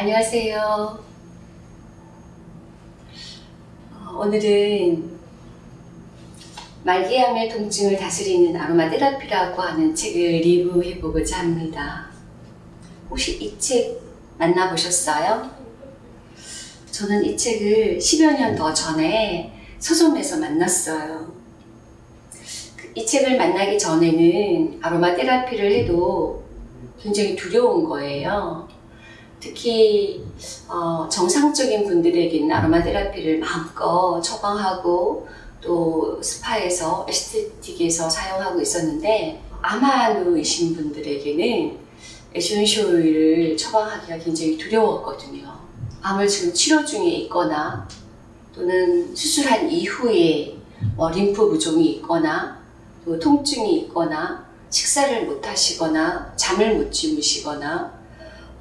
안녕하세요. 어, 오늘은 말기암의 통증을 다스리는 아로마 테라피라고 하는 책을 리뷰해보고자 합니다. 혹시 이 책 만나보셨어요? 저는 이 책을 10여 년 더 전에 서점에서 만났어요. 그이 책을 만나기 전에는 아로마 테라피를 해도 굉장히 두려운 거예요. 특히 어, 정상적인 분들에게는 아로마 테라피를 마음껏 처방하고 또 스파에서 에스테틱에서 사용하고 있었는데 암 환우이신 분들에게는 에센셜 오일을 처방하기가 굉장히 두려웠거든요. 암을 지금 치료 중에 있거나 또는 수술한 이후에 뭐 림프 부종이 있거나 또 통증이 있거나 식사를 못 하시거나 잠을 못 주무시거나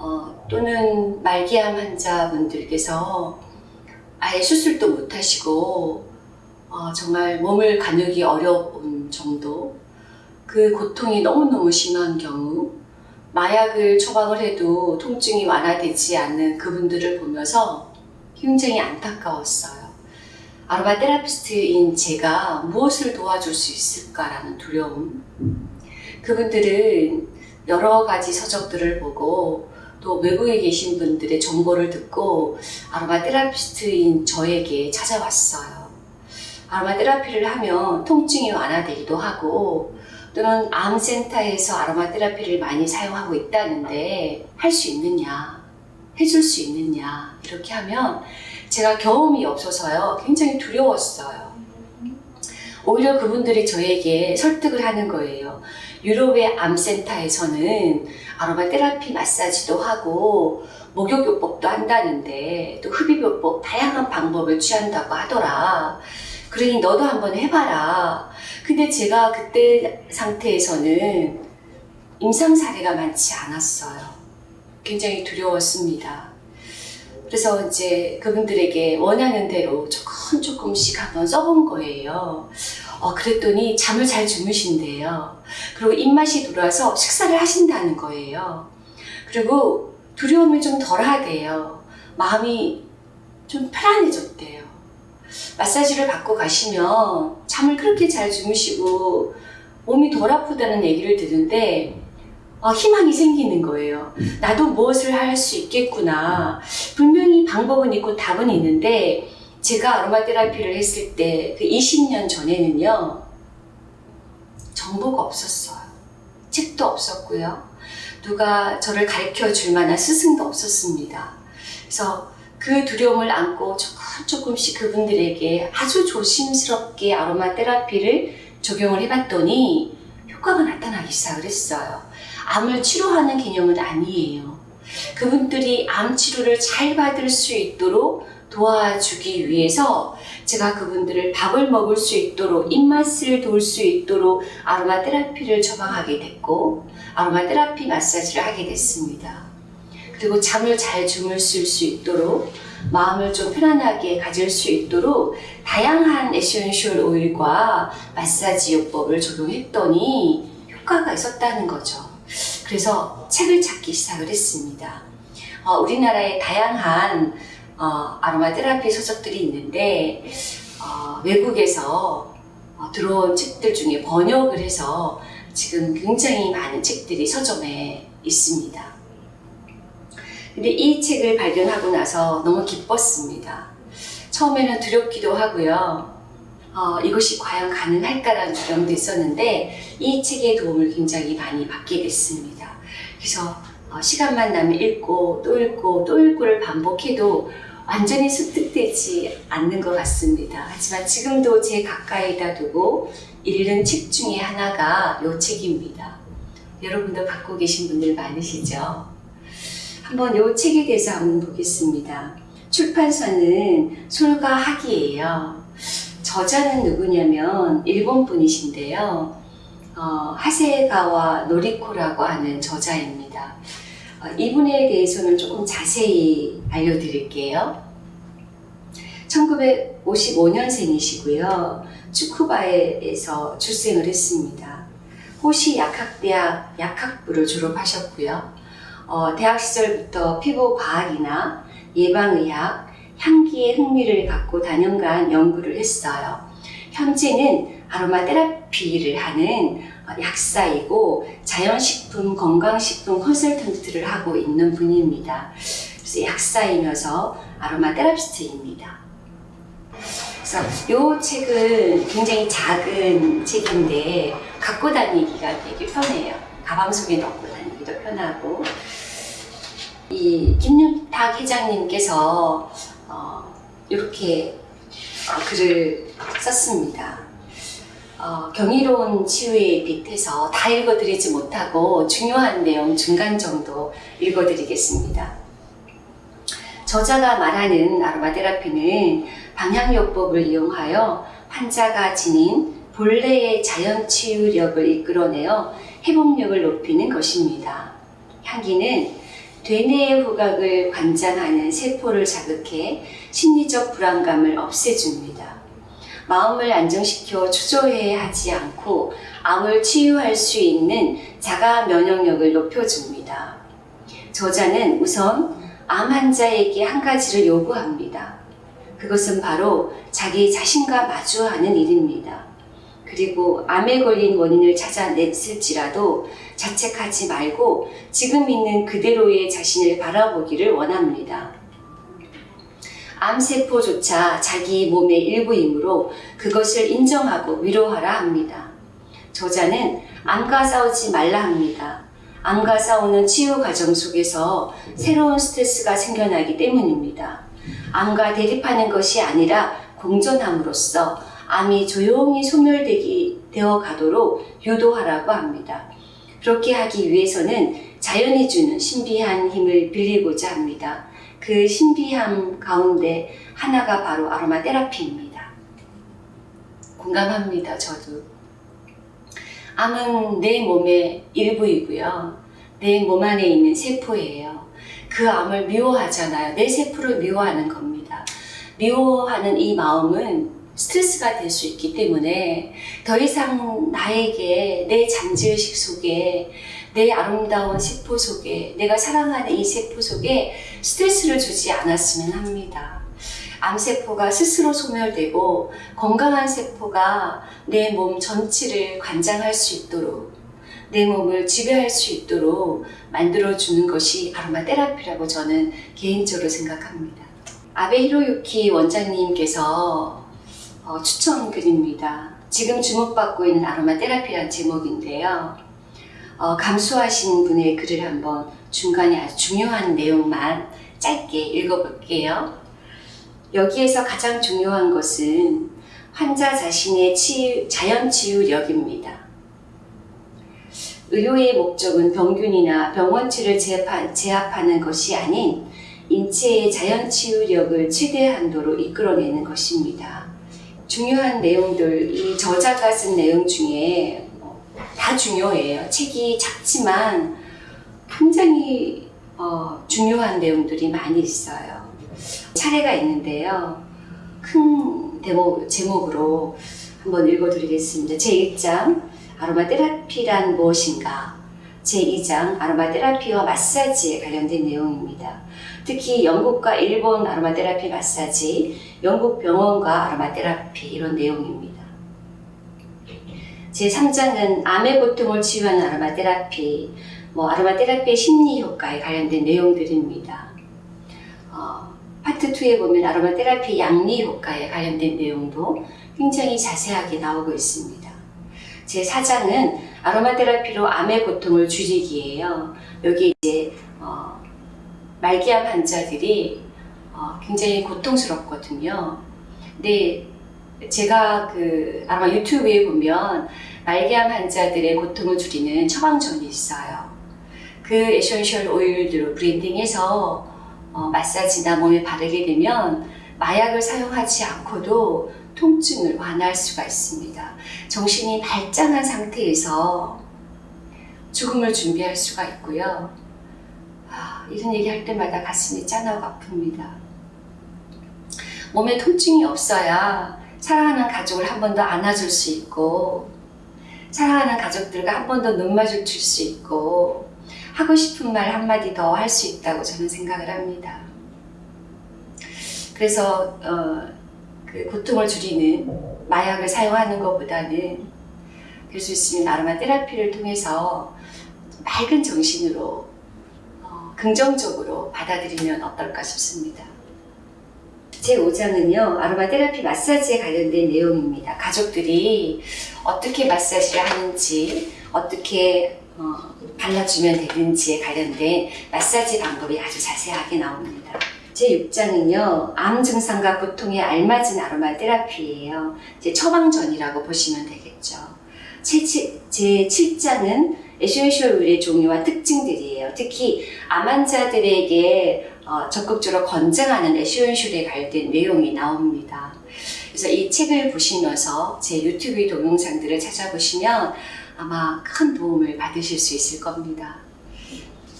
어, 또는 말기암 환자분들께서 아예 수술도 못 하시고 어, 정말 몸을 가누기 어려운 정도 그 고통이 너무너무 심한 경우 마약을 처방을 해도 통증이 완화되지 않는 그분들을 보면서 굉장히 안타까웠어요. 아로마 테라피스트인 제가 무엇을 도와줄 수 있을까라는 두려움. 그분들은 여러 가지 서적들을 보고 또 외국에 계신 분들의 정보를 듣고 아로마 테라피스트인 저에게 찾아왔어요. 아로마 테라피를 하면 통증이 완화되기도 하고 또는 암센터에서 아로마 테라피를 많이 사용하고 있다는데 할 수 있느냐, 해줄 수 있느냐 이렇게 하면 제가 경험이 없어서요 굉장히 두려웠어요. 오히려 그분들이 저에게 설득을 하는 거예요. 유럽의 암센터에서는 아로마 테라피 마사지도 하고 목욕요법도 한다는데 또 흡입요법 다양한 방법을 취한다고 하더라. 그러니 너도 한번 해봐라. 근데 제가 그때 상태에서는 임상 사례가 많지 않았어요. 굉장히 두려웠습니다. 그래서 이제 그분들에게 원하는 대로 조금 조금씩 한번 써본 거예요. 어, 그랬더니 잠을 잘 주무신대요. 그리고 입맛이 돌아서 식사를 하신다는 거예요. 그리고 두려움이 좀 덜하대요. 마음이 좀 편안해졌대요. 마사지를 받고 가시면 잠을 그렇게 잘 주무시고 몸이 덜 아프다는 얘기를 듣는데 어, 희망이 생기는 거예요. 나도 무엇을 할 수 있겠구나. 분명히 방법은 있고 답은 있는데 제가 아로마 테라피를 했을 때 그 20년 전에는요. 정보가 없었어요. 책도 없었고요. 누가 저를 가르쳐 줄 만한 스승도 없었습니다. 그래서 그 두려움을 안고 조금 조금씩 그분들에게 아주 조심스럽게 아로마 테라피를 적용을 해봤더니 효과가 나타나기 시작을 했어요. 암을 치료하는 개념은 아니에요. 그분들이 암 치료를 잘 받을 수 있도록 도와주기 위해서 제가 그분들을 밥을 먹을 수 있도록 입맛을 돌 수 있도록 아로마 테라피를 처방하게 됐고 아로마 테라피 마사지를 하게 됐습니다. 그리고 잠을 잘 주무실 수 있도록 마음을 좀 편안하게 가질 수 있도록 다양한 에센셜 오일과 마사지 요법을 적용했더니 효과가 있었다는 거죠. 그래서 책을 찾기 시작을 했습니다. 어, 우리나라에 다양한 어, 아로마 테라피 서적들이 있는데 어, 외국에서 어, 들어온 책들 중에 번역을 해서 지금 굉장히 많은 책들이 서점에 있습니다. 근데 이 책을 발견하고 나서 너무 기뻤습니다. 처음에는 두렵기도 하고요. 어, 이것이 과연 가능할까라는 두려움도 있었는데 이 책의 도움을 굉장히 많이 받게 됐습니다. 그래서 어, 시간만 나면 읽고 또 읽고 또 읽고를 반복해도 완전히 습득되지 않는 것 같습니다. 하지만 지금도 제 가까이다 두고 읽는 책 중에 하나가 이 책입니다. 여러분도 갖고 계신 분들 많으시죠? 한번 이 책에 대해서 한번 보겠습니다. 출판사는 솔가 학이에요. 저자는 누구냐면 일본 분이신데요. 어, 하세가와 노리코라고 하는 저자입니다. 어, 이분에 대해서는 조금 자세히 알려드릴게요. 1955년생이시고요. 축쿠바에서 출생을 했습니다. 호시 약학대학 약학부를 졸업하셨고요. 어, 대학 시절부터 피부 과학이나 예방의학, 향기에 흥미를 갖고 다년간 연구를 했어요. 현재는 아로마 테라피를 하는 어, 약사이고 자연식품, 건강식품 컨설턴트를 하고 있는 분입니다. 그래서 약사이면서 아로마 테라피스트입니다. 그래서 이 책은 굉장히 작은 책인데 갖고 다니기가 되게 편해요. 가방 속에 넣고 다니기도 편하고 이 김윤탁 회장님께서 어, 이렇게 어, 글을 썼습니다. 어, 경이로운 치유의 빛에서 다 읽어드리지 못하고 중요한 내용 중간 정도 읽어드리겠습니다. 저자가 말하는 아로마 테라피는 방향요법을 이용하여 환자가 지닌 본래의 자연 치유력을 이끌어내어 회복력을 높이는 것입니다. 향기는 되뇌의 후각을 관장하는 세포를 자극해 심리적 불안감을 없애줍니다. 마음을 안정시켜 초조해 하지 않고 암을 치유할 수 있는 자가 면역력을 높여줍니다. 저자는 우선 암 환자에게 한 가지를 요구합니다. 그것은 바로 자기 자신과 마주하는 일입니다. 그리고 암에 걸린 원인을 찾아냈을지라도 자책하지 말고 지금 있는 그대로의 자신을 바라보기를 원합니다. 암세포조차 자기 몸의 일부이므로 그것을 인정하고 위로하라 합니다. 저자는 암과 싸우지 말라 합니다. 암과 싸우는 치유 과정 속에서 새로운 스트레스가 생겨나기 때문입니다. 암과 대립하는 것이 아니라 공존함으로써 암이 조용히 소멸되기 되어 가도록 유도하라고 합니다. 그렇게 하기 위해서는 자연이 주는 신비한 힘을 빌리고자 합니다. 그 신비함 가운데 하나가 바로 아로마 테라피입니다. 공감합니다, 저도. 암은 내 몸의 일부이고요. 내 몸 안에 있는 세포예요. 그 암을 미워하잖아요. 내 세포를 미워하는 겁니다. 미워하는 이 마음은 스트레스가 될 수 있기 때문에 더 이상 나에게 내 잠재의식 속에 내 아름다운 세포 속에 내가 사랑하는 이 세포 속에 스트레스를 주지 않았으면 합니다. 암세포가 스스로 소멸되고 건강한 세포가 내 몸 전체를 관장할 수 있도록 내 몸을 지배할 수 있도록 만들어주는 것이 아로마 테라피라고 저는 개인적으로 생각합니다. 아베 히로유키 원장님께서 어, 추천글입니다. 지금 주목받고 있는 아로마 테라피란 제목인데요. 어, 감수하신 분의 글을 한번 중간에 아주 중요한 내용만 짧게 읽어볼게요. 여기에서 가장 중요한 것은 환자 자신의 치유, 자연 치유력입니다. 의료의 목적은 병균이나 병원치를 제압하, 제압하는 것이 아닌 인체의 자연 치유력을 최대 한도로 이끌어내는 것입니다. 중요한 내용들, 이 저자가 쓴 내용 중에 다 중요해요. 책이 작지만 굉장히 어, 중요한 내용들이 많이 있어요. 사례가 있는데요. 큰 대목, 제목으로 한번 읽어드리겠습니다. 제1장 아로마 테라피란 무엇인가? 제2장 아로마 테라피와 마사지에 관련된 내용입니다. 특히 영국과 일본 아로마 테라피 마사지, 영국 병원과 아로마 테라피 이런 내용입니다. 제3장은 암의 고통을 치유하는 아로마 테라피, 뭐 아로마 테라피의 심리 효과에 관련된 내용들입니다. 어, 파트 2에 보면 아로마 테라피 양리 효과에 관련된 내용도 굉장히 자세하게 나오고 있습니다. 제4장은 아로마 테라피로 암의 고통을 줄이기예요. 여기 말기암 환자들이 어, 굉장히 고통스럽거든요. 근데 제가 그 아마 유튜브에 보면 말기암 환자들의 고통을 줄이는 처방전이 있어요. 그 에센셜 오일들로 blending해서 어, 마사지나 몸에 바르게 되면 마약을 사용하지 않고도 통증을 완화할 수가 있습니다. 정신이 멀쩡한 상태에서 죽음을 준비할 수가 있고요. 아, 이런 얘기 할 때마다 가슴이 짠하고 아픕니다. 몸에 통증이 없어야 사랑하는 가족을 한 번 더 안아줄 수 있고 사랑하는 가족들과 한 번 더 눈맞을 줄수 있고 하고 싶은 말 한마디 더 할 수 있다고 저는 생각을 합니다. 그래서 어, 그 고통을 줄이는 마약을 사용하는 것보다는 될수 있으면 아로마 테라피를 통해서 맑은 정신으로 어, 긍정적으로 받아들이면 어떨까 싶습니다. 제 5장은요, 아로마 테라피 마사지에 관련된 내용입니다. 가족들이 어떻게 마사지를 하는지, 어떻게 어, 발라주면 되는지에 관련된 마사지 방법이 아주 자세하게 나옵니다. 제 6장은요, 암 증상과 고통에 알맞은 아로마 테라피예요. 제 처방전이라고 보시면 되겠죠. 제, 제 7장은 에센셜 오일의 종류와 특징들이에요. 특히 암 환자들에게 어, 적극적으로 권장하는 에센셜에 관련된 내용이 나옵니다. 그래서 이 책을 보시면서 제 유튜브 동영상들을 찾아보시면 아마 큰 도움을 받으실 수 있을 겁니다.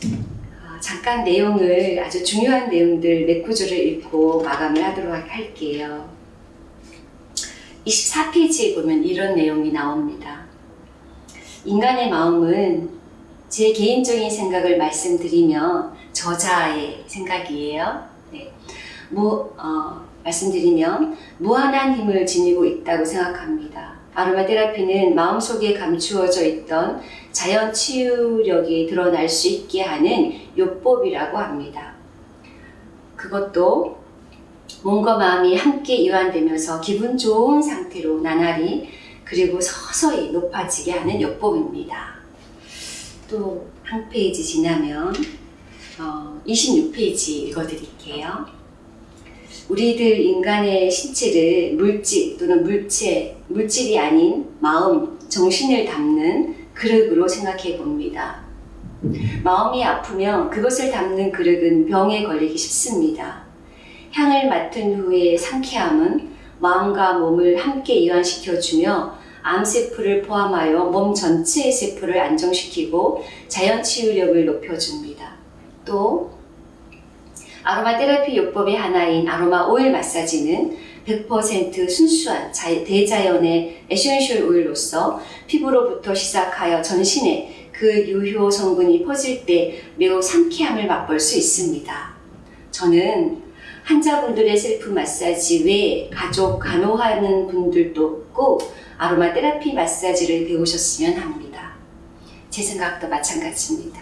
어, 잠깐 내용을 아주 중요한 내용들 몇 구절을 읽고 마감을 하도록 할게요. 24페이지에 보면 이런 내용이 나옵니다. 인간의 마음은 제 개인적인 생각을 말씀드리면 저자의 생각이에요. 네. 무, 어, 말씀드리면 무한한 힘을 지니고 있다고 생각합니다. 아로마 테라피는 마음속에 감추어져 있던 자연 치유력이 드러날 수 있게 하는 요법이라고 합니다. 그것도 몸과 마음이 함께 이완되면서 기분 좋은 상태로 나날이 그리고 서서히 높아지게 하는 요법입니다. 또 한 페이지 지나면 어, 26페이지 읽어드릴게요. 우리들 인간의 신체를 물질 또는 물체, 물질이 아닌 마음, 정신을 담는 그릇으로 생각해 봅니다. 마음이 아프면 그것을 담는 그릇은 병에 걸리기 쉽습니다. 향을 맡은 후의 상쾌함은 마음과 몸을 함께 이완시켜주며 암세포를 포함하여 몸 전체의 세포를 안정시키고 자연 치유력을 높여줍니다. 또 아로마 테라피 요법의 하나인 아로마 오일 마사지는 100% 순수한 대자연의 에센셜 오일로서 피부로부터 시작하여 전신에 그 유효 성분이 퍼질 때 매우 상쾌함을 맛볼 수 있습니다. 저는 환자분들의 셀프 마사지 외에 가족 간호하는 분들도 꼭 아로마 테라피 마사지를 배우셨으면 합니다. 제 생각도 마찬가지입니다.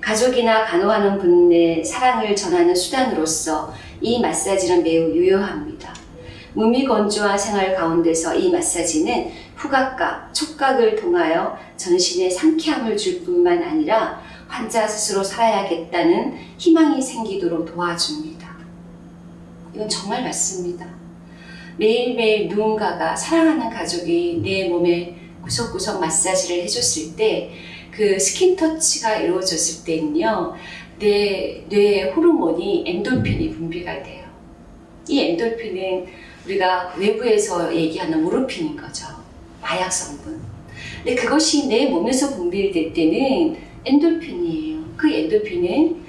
가족이나 간호하는 분의 사랑을 전하는 수단으로서 이 마사지는 매우 유효합니다. 무미건조한 생활 가운데서 이 마사지는 후각과 촉각을 통하여 전신에 상쾌함을 줄 뿐만 아니라 환자 스스로 살아야겠다는 희망이 생기도록 도와줍니다. 이건 정말 맞습니다. 매일매일 누군가가 사랑하는 가족이 내 몸에 구석구석 마사지를 해줬을 때 그 skin touch가 이루어졌을 때는요 내 뇌의 호르몬이 엔돌핀이 분비가 돼요. 이 엔돌핀은 우리가 외부에서 얘기하는 모르핀인 거죠. 마약 성분. 근데 그것이 내 몸에서 분비될 때는 엔돌핀이에요. 그 엔돌핀은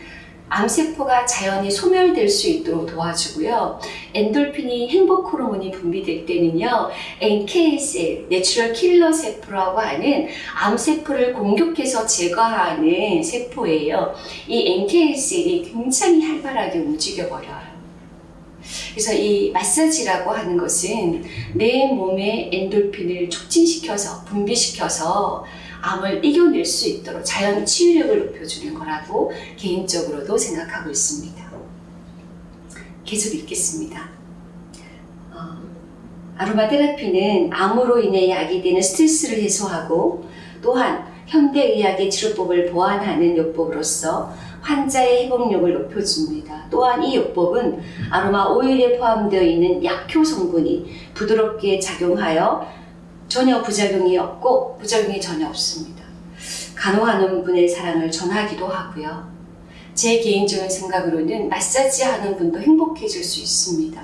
암세포가 자연히 소멸될 수 있도록 도와주고요. 엔돌핀이 행복 호르몬이 분비될 때는요. NK cell, natural killer 세포라고 하는 암세포를 공격해서 제거하는 세포예요. 이 NK셀이 굉장히 활발하게 움직여버려요. 그래서 이 마사지라고 하는 것은 내 몸의 엔돌핀을 촉진시켜서 분비시켜서 암을 이겨낼 수 있도록 자연 치유력을 높여주는 거라고 개인적으로도 생각하고 있습니다. 계속 읽겠습니다. 어, 아로마 테라피는 암으로 인해 야기되는 스트레스를 해소하고 또한 현대의학의 치료법을 보완하는 요법으로서 환자의 회복력을 높여줍니다. 또한 이 요법은 아로마 오일에 포함되어 있는 약효 성분이 부드럽게 작용하여 전혀 부작용이 없고 부작용이 전혀 없습니다. 간호하는 분의 사랑을 전하기도 하고요. 제 개인적인 생각으로는 마사지 하는 분도 행복해질 수 있습니다.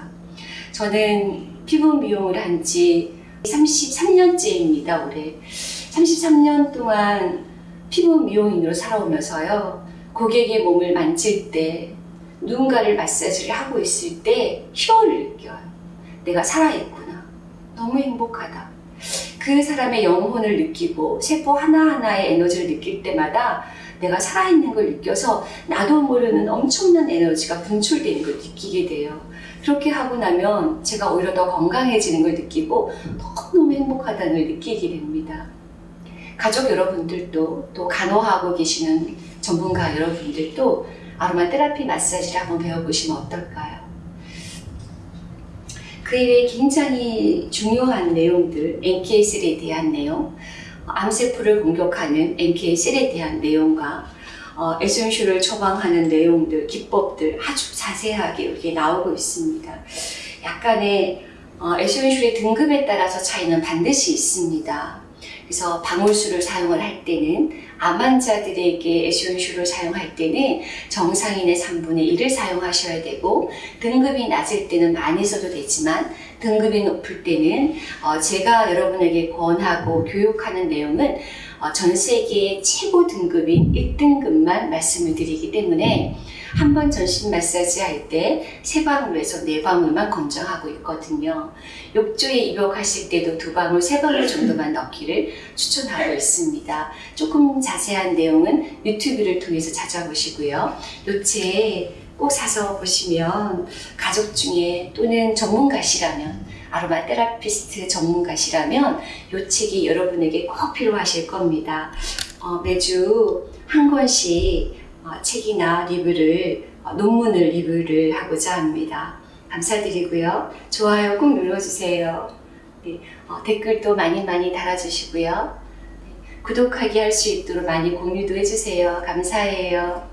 저는 피부 미용을 한 지 33년째입니다, 올해. 33년 동안 피부 미용인으로 살아오면서요, 고객의 몸을 만질 때, 누군가를 마사지를 하고 있을 때, 희열을 느껴요. 내가 살아있구나. 너무 행복하다. 그 사람의 영혼을 느끼고 세포 하나하나의 에너지를 느낄 때마다 내가 살아있는 걸 느껴서 나도 모르는 엄청난 에너지가 분출되는 걸 느끼게 돼요. 그렇게 하고 나면 제가 오히려 더 건강해지는 걸 느끼고 너무너무 행복하다는 걸 느끼게 됩니다. 가족 여러분들도 또 간호하고 계시는 전문가 여러분들도 아로마 테라피 마사지를 한번 배워보시면 어떨까요? 그 이외에 굉장히 중요한 내용들, NK 셀에 대한 내용, 암세포를 공격하는 NK 셀에 대한 내용과 어, 에센슈를 처방하는 내용들, 기법들 아주 자세하게 여기에 나오고 있습니다. 약간의 어, 에센슈의 등급에 따라서 차이는 반드시 있습니다. 그래서 방울수를 사용을 할 때는 암 환자들에게 에센슈를 사용할 때는 정상인의 3분의 1을 사용하셔야 되고 등급이 낮을 때는 많이 써도 되지만 등급이 높을 때는 어, 제가 여러분에게 권하고 교육하는 내용은 어, 전 세계의 최고 등급인 1등급만 말씀을 드리기 때문에 한 번 전신 마사지 할 때 세 방울에서 네 방울만 권장하고 있거든요. 욕조에 입욕하실 때도 두 방울, 세 방울 정도만 넣기를 추천하고 있습니다. 조금 자세한 내용은 유튜브를 통해서 찾아보시고요. 요책 꼭 사서 보시면 가족 중에 또는 전문가시라면 아로마 테라피스트 전문가시라면 이 책이 여러분에게 꼭 필요하실 겁니다. 어, 매주 한 권씩 어, 책이나 리뷰를 어, 논문을 리뷰를 하고자 합니다. 감사드리고요. 좋아요 꼭 눌러주세요. 네, 어, 댓글도 많이 많이 달아주시고요. 네, 구독하기 할 수 있도록 많이 공유도 해주세요. 감사해요.